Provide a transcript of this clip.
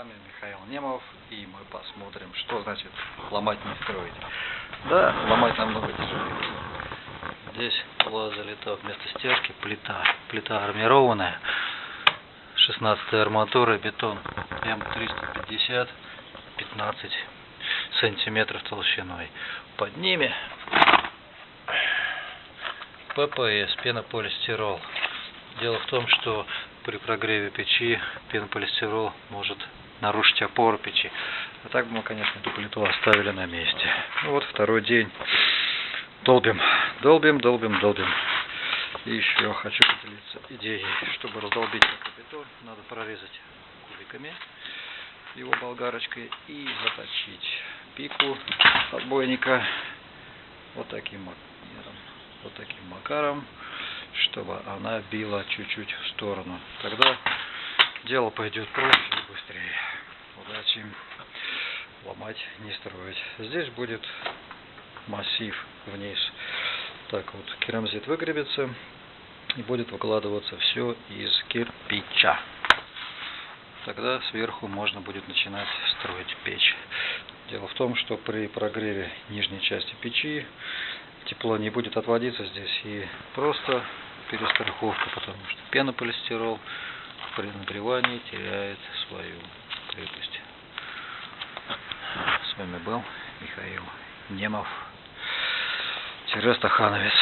вами Михаил Немов, и мы посмотрим, что значит ломать не строить. Да, ломать намного тяжелее. Здесь была залита вместо стяжки плита. Плита армированная, 16 арматура, бетон М350, 15 сантиметров толщиной. Под ними ППС, пенополистирол. Дело в том, что при прогреве печи пенополистирол может нарушить опору печи. А так бы мы, конечно, эту плиту оставили на месте. Ну вот второй день. Долбим, долбим, долбим, долбим. И еще хочу поделиться идеей, чтобы раздолбить бетон, надо прорезать кубиками его болгарочкой и заточить пику отбойника вот таким макаром, вот таким макаром чтобы она била чуть-чуть в сторону. Тогда дело пойдет проще и быстрее. Удачи. Ломать, не строить. Здесь будет массив вниз. Так вот, керамзит выгребется и будет выкладываться все из кирпича. Тогда сверху можно будет начинать строить печь. Дело в том, что при прогреве нижней части печи тепло не будет отводиться здесь и просто перестраховка, потому что пенополистирол при нагревании теряет свою вами был Михаил Немов, Стахановец.